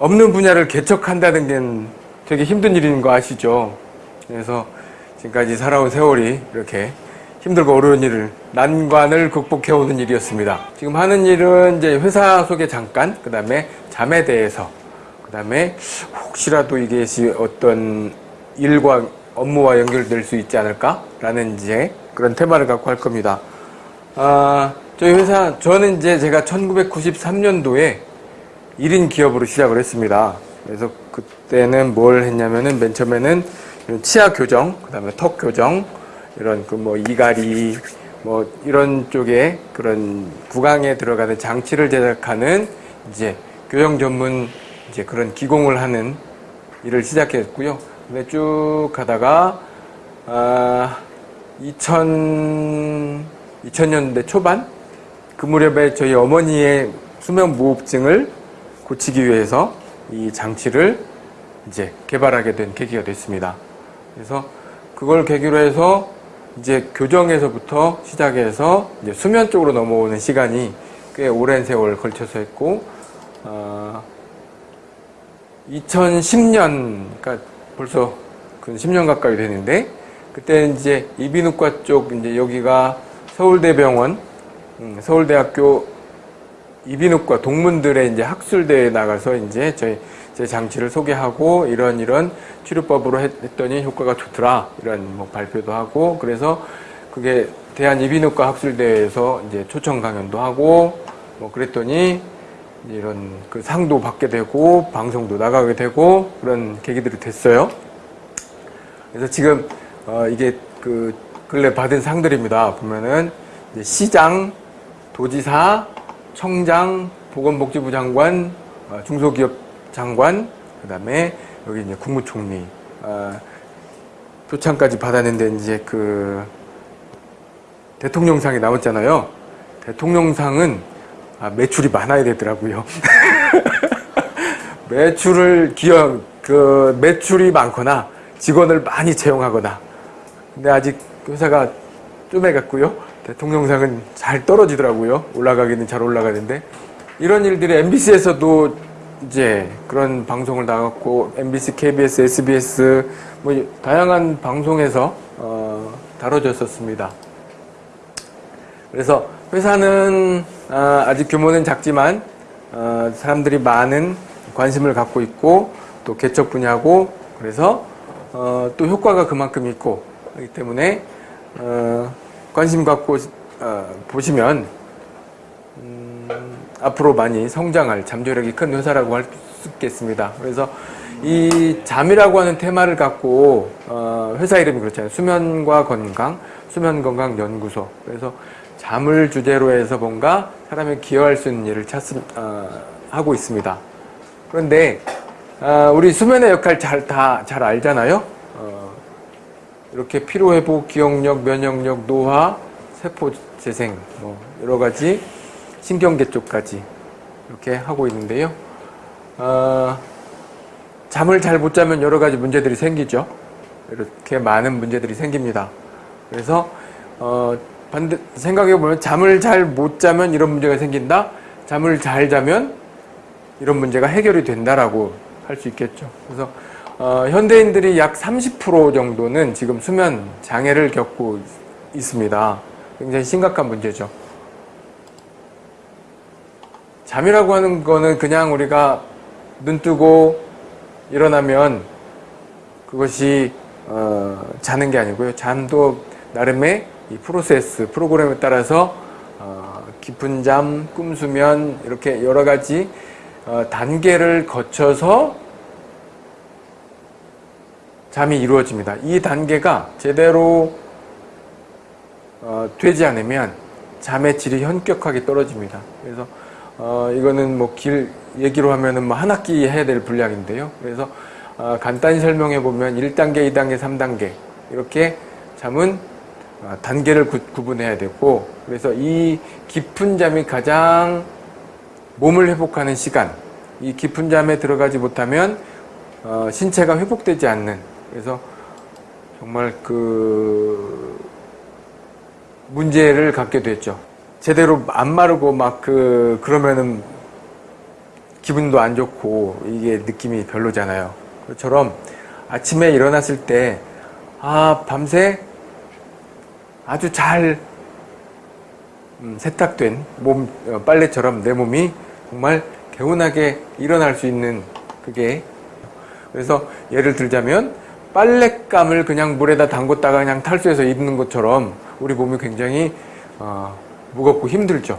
없는 분야를 개척한다는 게 되게 힘든 일인 거 아시죠? 그래서 지금까지 살아온 세월이 이렇게 힘들고 어려운 일을 난관을 극복해 오는 일이었습니다. 지금 하는 일은 이제 회사 소개 잠깐, 그 다음에 잠에 대해서, 그 다음에 혹시라도 이게 어떤 일과 업무와 연결될 수 있지 않을까라는 이제 그런 테마를 갖고 할 겁니다. 아, 저희 회사, 저는 이제 제가 1993년도에 1인 기업으로 시작을 했습니다. 그래서 그때는 뭘 했냐면은 맨 처음에는 치아 교정, 그 다음에 턱 교정, 이런 그 뭐 이갈이, 뭐 이런 쪽에 그런 구강에 들어가는 장치를 제작하는 이제 교정 전문 이제 그런 기공을 하는 일을 시작했고요. 근데 쭉 가다가, 아, 2000, 2000년대 초반? 그 무렵에 저희 어머니의 수면 무호흡증을 고치기 위해서 이 장치를 이제 개발하게 된 계기가 됐습니다. 그래서 그걸 계기로 해서 이제 교정에서부터 시작해서 이제 수면 쪽으로 넘어오는 시간이 꽤 오랜 세월 걸쳐서 했고, 어, 2010년, 그러니까 벌써 그 10년 가까이 되는데, 그때 이제 이비인후과 쪽 이제 여기가 서울대병원, 음, 서울대학교 이비인후과 동문들의 이제 학술대회에 나가서 이제 저희 제 장치를 소개하고 이런 이런 치료법으로 했더니 효과가 좋더라 이런 뭐 발표도 하고 그래서 그게 대한 이비인후과 학술대회에서 이제 초청 강연도 하고 뭐 그랬더니 이런 그 상도 받게 되고 방송도 나가게 되고 그런 계기들이 됐어요. 그래서 지금 어 이게 그 근래 받은 상들입니다. 보면은 시장, 도지사, 청장, 보건복지부 장관, 어, 중소기업 장관, 그 다음에 여기 이제 국무총리, 어, 표창까지 받았는데 이제 그 대통령상이 나왔잖아요. 대통령상은 아, 매출이 많아야 되더라고요. 매출을 기업 그 매출이 많거나 직원을 많이 채용하거나 근데 아직 회사가 쪼매갔고요. 대통령상은 잘 떨어지더라고요. 올라가기는 잘 올라가는데 이런 일들이 MBC에서도 이제 그런 방송을 나갔고 MBC, KBS, SBS 뭐 다양한 방송에서 어, 다뤄졌었습니다. 그래서 회사는 어, 아직 규모는 작지만 어, 사람들이 많은 관심을 갖고 있고 또 개척 분야고 그래서 어, 또 효과가 그만큼 있고 그렇기 때문에 어, 관심 갖고 어, 보시면 음, 앞으로 많이 성장할 잠재력이 큰 회사라고 할 수 있겠습니다. 그래서 이 잠이라고 하는 테마를 갖고 어, 회사 이름이 그렇잖아요. 수면과 건강, 수면건강연구소. 그래서 잠을 주제로 해서 뭔가 사람이 기여할 수 있는 일을 찾, 어, 하고 있습니다. 그런데 어, 우리 수면의 역할 잘 다 잘 알잖아요. 어, 이렇게 피로회복, 기억력, 면역력, 노화, 세포 재생, 뭐 여러 가지 신경계 쪽까지 이렇게 하고 있는데요. 어, 잠을 잘 못 자면 여러 가지 문제들이 생기죠. 이렇게 많은 문제들이 생깁니다. 그래서 어, 반대 생각해 보면 잠을 잘 못 자면 이런 문제가 생긴다. 잠을 잘 자면 이런 문제가 해결이 된다라고 할 수 있겠죠. 그래서 어, 현대인들이 약 30% 정도는 지금 수면 장애를 겪고 있습니다. 굉장히 심각한 문제죠. 잠이라고 하는 거는 그냥 우리가 눈 뜨고 일어나면 그것이 어, 자는 게 아니고요. 잠도 나름의 이 프로세스, 프로그램에 따라서 어, 깊은 잠, 꿈수면 이렇게 여러 가지 어, 단계를 거쳐서 잠이 이루어집니다. 이 단계가 제대로 어, 되지 않으면 잠의 질이 현격하게 떨어집니다. 그래서 어, 이거는 뭐 길 얘기로 하면은 뭐 한 학기 해야 될 분량인데요. 그래서 어, 간단히 설명해 보면 1단계, 2단계, 3단계 이렇게 잠은 어, 단계를 구, 구분해야 되고 그래서 이 깊은 잠이 가장 몸을 회복하는 시간 이 깊은 잠에 들어가지 못하면 어, 신체가 회복되지 않는 그래서 정말 그 문제를 갖게 됐죠. 제대로 안 마르고 막 그 그러면은 기분도 안 좋고 이게 느낌이 별로잖아요. 그처럼 아침에 일어났을 때 아, 밤새 아주 잘 음, 세탁된 몸 어, 빨래처럼 내 몸이 정말 개운하게 일어날 수 있는 그게 그래서 예를 들자면 빨랫감을 그냥 물에다 담궜다가 그냥 탈수해서 입는 것처럼 우리 몸이 굉장히 어, 무겁고 힘들죠.